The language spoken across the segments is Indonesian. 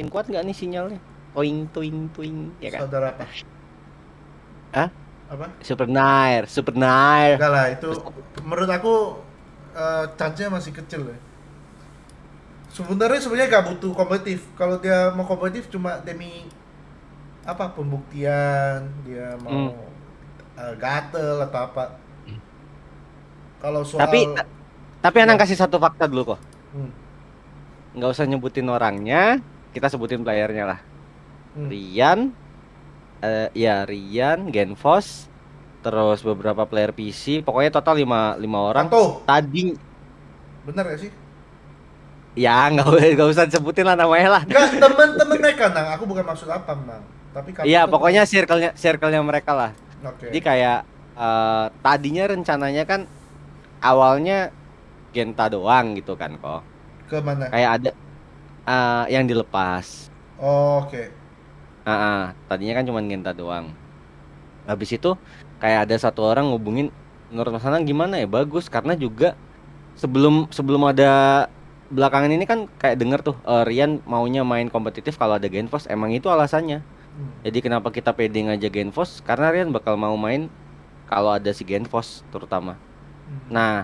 makin kuat nggak nih sinyalnya? Toing toing toing ya kan? Saudara apa? Hah? Apa? Super Nair, Super Nair. Enggak lah, itu menurut aku uh, chance-nya masih kecil ya. Sebenarnya sebenarnya gak butuh kompetitif. Kalau dia mau kompetitif cuma demi apa pembuktian, dia mau Hmm. uh, gatel atau apa. Kalau soal Tapi tapi Anang Ya. kasih satu fakta dulu kok. Hmm, Nggak usah nyebutin orangnya, kita sebutin playernya lah. hmm. Rian, eh ya Rian, Genfos, terus beberapa player PC, pokoknya total lima lima orang. Kato, Tadi bener gak sih? ya nggak usah- nggak usah sebutin lah namanya lah. Enggak, temen-temen mereka nang. Aku bukan maksud apa, Mang. Tapi Iya pokoknya circle-nya circle-nya mereka lah. Oke. Jadi kayak eh, tadinya rencananya kan awalnya Genta doang gitu kan kok. Ke mana? Kayak ada eh, yang dilepas. Oh, Oke. Ah, ah, tadinya kan cuma Genta doang. Habis itu kayak ada satu orang ngubungin menurut Mas Anang gimana ya? Bagus karena juga sebelum sebelum ada belakangan ini kan kayak denger tuh eh, Rian maunya main kompetitif kalau ada Genfos emang itu alasannya. Hmm. Jadi kenapa kita pede ngajak Genfos? Karena Rian bakal mau main kalau ada si Genfos terutama. Hmm. Nah,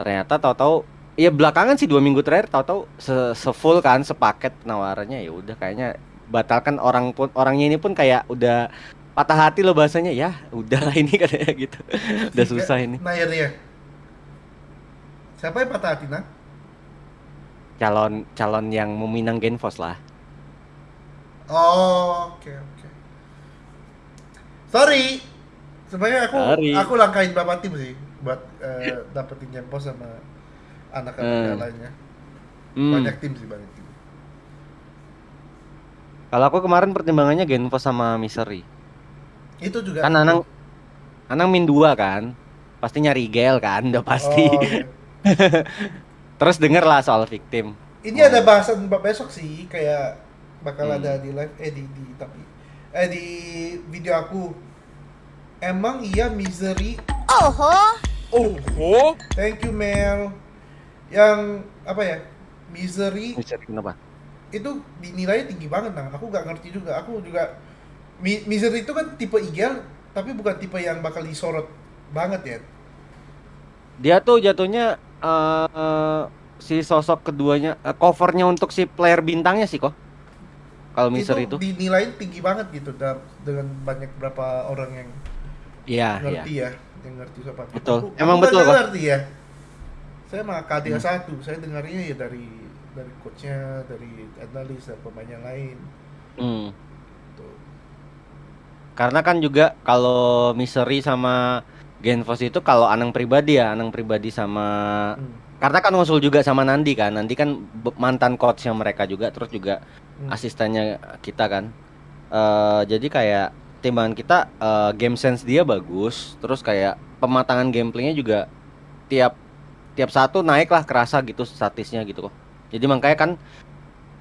ternyata tahu-tahu ya belakangan sih dua minggu terakhir tahu-tahu se, full kan sepaket penawarannya ya udah kayaknya batalkan orang pun orangnya ini pun kayak udah patah hati loh bahasanya ya udahlah ini katanya gitu udah susah ini ya. Siapa yang patah hati, Nang? calon calon yang meminang Genfos lah Oh, oke oke. Sorry. Sebenarnya aku Sorry. aku langkahin beberapa tim sih buat eh, dapetin Jempos sama anak-anak Eh. lainnya. Hmm, Banyak tim sih banyak tim. kalau aku kemarin pertimbangannya Genfos sama Misery Itu juga. kan Anang Anang min dua kan pasti nyari Gel kan udah pasti Oh, oke. terus denger lah soal victim Ini Oh. ada bahasan besok sih kayak bakal Hmm. ada di live eh di, di tapi eh di video aku. Emang iya misery Oh, Thank you Mel. Yang apa ya? Misery Misery kenapa itu dinilainya tinggi banget nah. Aku nggak ngerti juga. Aku juga Mi- Misery itu kan tipe igel tapi bukan tipe yang bakal disorot banget ya. dia tuh jatuhnya eh eh, si sosok keduanya eh, covernya untuk si player bintangnya sih kok kalau Misery itu dinilai tinggi banget gitu da- dengan banyak berapa orang yang iya iya ngerti ya, yang ngerti siapa. Betul. Aku- Emang aku betul, nggak kok. ngerti ya. Saya mah KDA Hmm. satu, saya dengarnya ya dari dari coachnya, dari analis dan pemain yang lain. Hmm. Tuh. karena kan juga kalau Misery sama Genfos itu kalau Anang pribadi ya Anang pribadi sama Hmm. karena kan ngusul juga sama Nandi kan Nandi kan mantan coachnya mereka juga terus juga Hmm. asistennya kita kan Eh jadi kayak timbangan kita eh, game sense dia bagus terus kayak pematangan gameplaynya juga tiap tiap satu naik lah kerasa gitu statisnya gitu kok jadi makanya kan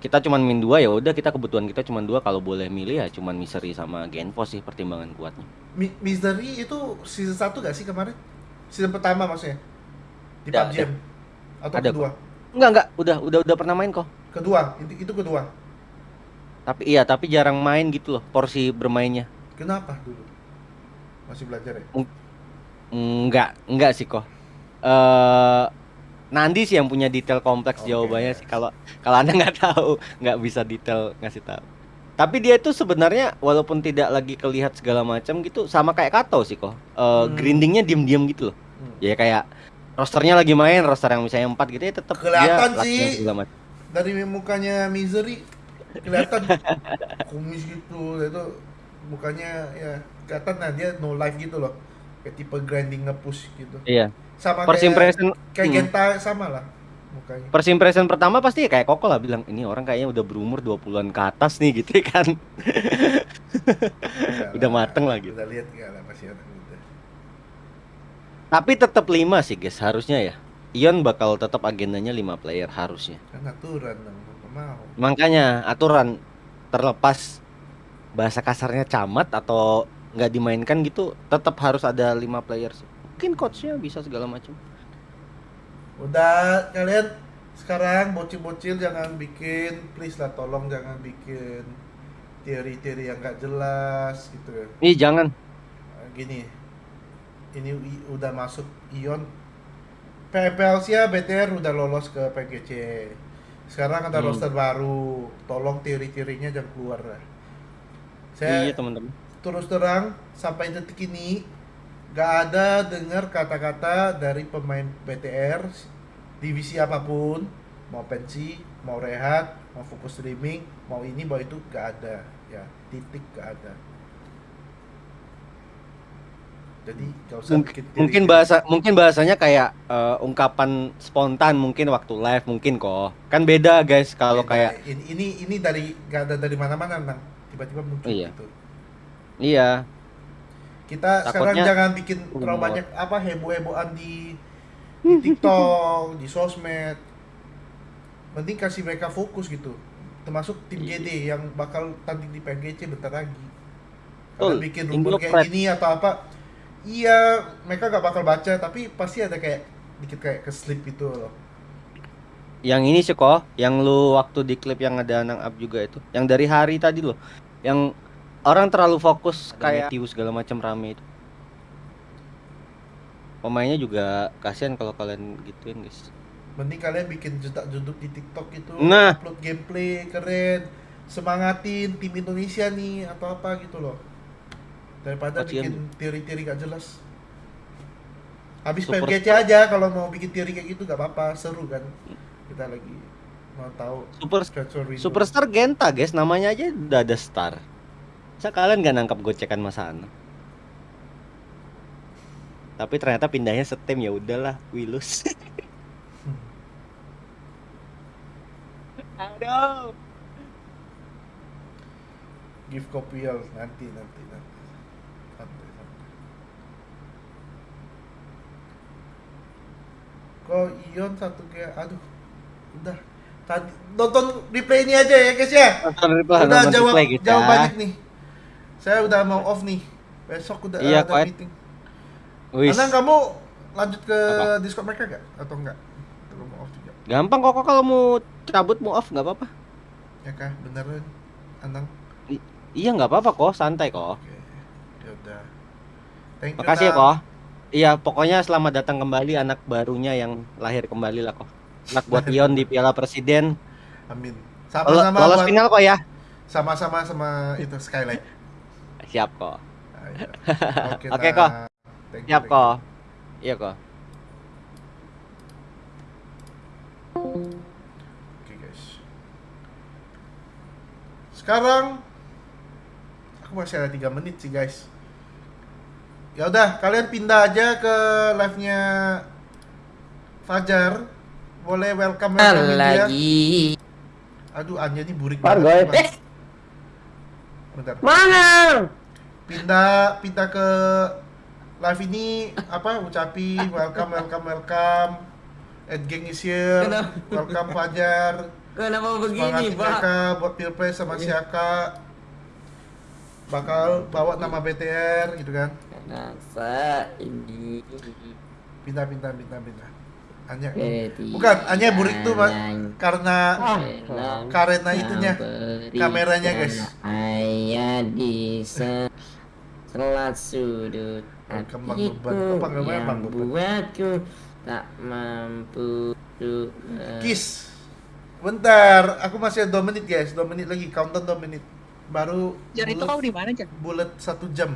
kita cuman min dua ya udah kita kebutuhan kita cuman dua kalau boleh milih ya cuman Misery sama Genfos sih pertimbangan kuatnya Mi- Misery itu season 1 gak sih kemarin? Season pertama maksudnya? Di PUBG ada. Atau Ada kedua? enggak enggak udah udah udah pernah main kok Kedua, itu, itu kedua. tapi iya tapi jarang main gitu loh porsi bermainnya Kenapa dulu? Masih belajar ya? enggak enggak sih kok eh Nandi sih yang punya detail kompleks Oke. jawabannya sih kalau kalau anda nggak tahu nggak bisa detail ngasih tahu tapi dia itu sebenarnya walaupun tidak lagi kelihat segala macam gitu sama kayak Kato sih kok Eh, Hmm. grindingnya diem-diem gitu loh Hmm. ya kayak rosternya lagi main roster yang misalnya empat gitu ya tetap Kelihatan dia sih. segala macam. Dari mukanya Misery kelihatan kumis gitu itu mukanya ya kelihatan nah dia no life gitu loh kayak tipe grinding nge-push gitu iya sama first kayak impression kayak hmm. Genta sama lah mukanya First impression pertama pasti kayak Koko lah bilang ini orang kayaknya udah berumur 20-an ke atas nih gitu kan. Enggak Udah mateng lah gitu. udah lihat enggak lah masih anak muda Tapi tetap 5 sih guys harusnya ya. Ion bakal tetap agendanya 5 player harusnya. kan aturan dong mau Makanya aturan terlepas bahasa kasarnya camat atau nggak dimainkan gitu tetap harus ada 5 player sih. Mungkin coachnya bisa segala macam. udah kalian sekarang bocil-bocil jangan bikin please lah tolong jangan bikin teori-teori yang nggak jelas gitu ya Ih, jangan. Nah, gini ini udah masuk Ion PPLC BTR udah lolos ke PGC sekarang ada Hmm. roster baru tolong teori-teorinya jangan keluar lah saya Iya, teman-teman. terus terang sampai detik ini gak ada dengar kata-kata dari pemain BTR divisi apa pun mau pensi mau rehat mau fokus streaming mau ini mau itu gak ada ya titik gak ada jadi gak usah Mungkin, bikin mungkin bahasa mungkin bahasanya kayak eh, ungkapan spontan mungkin waktu live mungkin kok. Kan beda guys kalau kayak ini ini ini dari gak ada dari mana-mana nang tiba-tiba muncul Iya. gitu iya. Kita sekarang Takutnya jangan bikin terlalu banyak apa heboh-hebohan di, di TikTok, di sosmed. Penting kasih mereka fokus gitu. Termasuk tim Iya. GD yang bakal tanding di PGC bentar lagi. Kalau bikin rumor kayak gini atau apa, iya mereka gak bakal baca tapi pasti ada kayak dikit kayak keslip gitu loh. Yang ini sih kok, yang lu waktu di klip yang ada nang up juga itu, yang dari hari tadi loh, yang orang terlalu fokus Ada kayak Matthew segala macam rame itu. Pemainnya juga kasihan kalau kalian gituin guys. Mending kalian bikin jedak jeduk di TikTok itu, Nah. upload gameplay keren, semangatin tim Indonesia nih atau apa gitu loh. Daripada Kasian. bikin teori-teori gak jelas. Habis Super- PGC aja kalau mau bikin teori kayak gitu gak apa-apa, seru kan. Kita lagi mau tahu Super. Superstar Genta guys, namanya aja udah ada star. Masa kalian gak nangkap gocekan Mas Ana? Tapi ternyata pindahnya setim ya udahlah, Wilus. Aduh. give kopial nanti nanti nanti. Santai, santai. Kok Ion satu kayak aduh. Udah. Tadi nonton replay ini aja ya guys ya. Nonton replay, udah nonton jawab replay kita. jawab banyak nih. Saya udah mau off nih. Besok udah Iya, ada meeting. Wis. Anang kamu lanjut ke Apa? Discord mereka gak? Atau enggak? Atau mau off juga? Gampang kok kalau mau cabut mau off nggak apa-apa. Ya kah? Beneran? Anang? Iya nggak apa-apa kok, santai kok. Oke. Ya udah. Thank you. Makasih ya kok. Iya, pokoknya selamat datang kembali anak barunya yang lahir kembali lah kok. Anak buat Ion di Piala Presiden. Amin. Sama-sama Lolos buat final kok ya. sama-sama sama itu skylight. Siap kok. Ah, iya. Oke, kok. Siap thank kok. Iya kok. Oke guys. Sekarang aku masih ada 3 menit sih guys. Ya udah, kalian pindah aja ke live-nya Fajar. Boleh welcome welcome dia. lagi Aduh, Anya ini burik banget. Bentar. Mana? Pindah pindah ke live ini apa ucapin welcome welcome welcome. Ed Gang is here. Kenapa? welcome Fajar. Kenapa begini semangatin pak? Mereka buat pilpres sama Siaka. Bakal bawa nama BTR gitu kan? Kenapa? Ini pindah pindah pindah pindah. Anya. Ketiga bukan Anya burik tuh yang karena karena itunya kameranya, guys. Ayah di selat sudut Kembang hatiku yang buatku tak mampu untuk Kiss bentar aku masih ada 2 menit guys. 2 menit lagi. Countdown 2 menit. Baru Jar itu kau di mana Jar? bulat satu jam.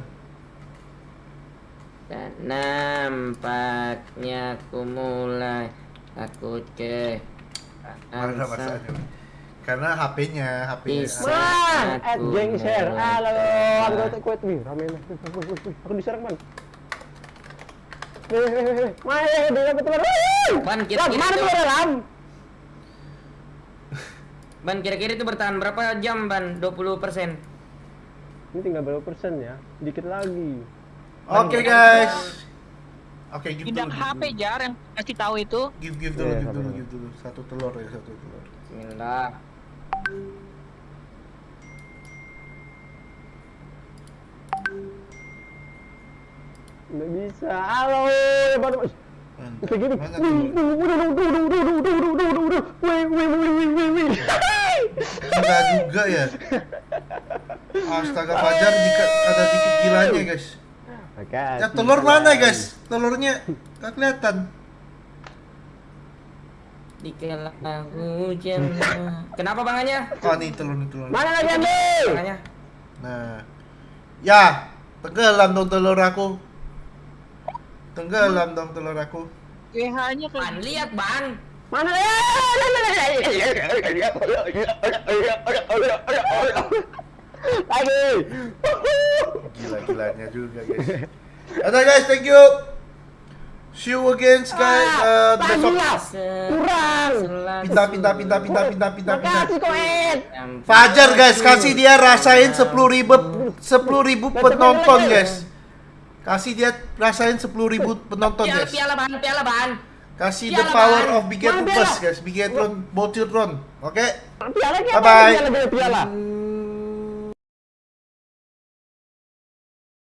Dan nampaknya aku mulai takut ke Mana masalahnya? Karena HP-nya, HP-nya. Man, at Aku geng share. Halo, coba. anggota kuat wih, rame Aku diserang man. Main, dia dapat teman. Lam, kira-kira mana itu- tuh ada lam? Ban kira-kira itu bertahan berapa jam ban? 20 persen. Ini tinggal berapa persen ya? Dikit lagi. Oke guys. Oke, give Pindah dulu. HP. Jar yang kasih tahu itu. Give give dulu, Iya, give dulu, give dulu. Satu telur ya, satu telur. Bismillah. Nggak bisa. Halo, Enggak juga ya. Astaga Fajar jika ada dikit gilanya guys. Ya telur mana guys? Telurnya nggak kelihatan. Dikala hujan. Kenapa bangannya? Oh nih telur nih telur. Mana lagi ambil? Bangannya. Nah, ya tenggelam dong telur aku. Tenggelam dong telur aku. GH-nya kayak Ban lihat ban. Mana lagi? Gila-gilanya juga guys. Oke guys, thank you. See you again, guys. Uh, besok. Kurang. Pinta, pinta, pinta, pinta, pinta, pinta, pinta. Fajar, guys. Kasih dia rasain sepuluh ribu, sepuluh ribu penonton, guys. Kasih dia rasain sepuluh ribu penonton, guys. Piala ban, piala ban. Kasih the power of Bigetron, guys. Bigetron, Botiron, Oke? Okay? Bye-bye.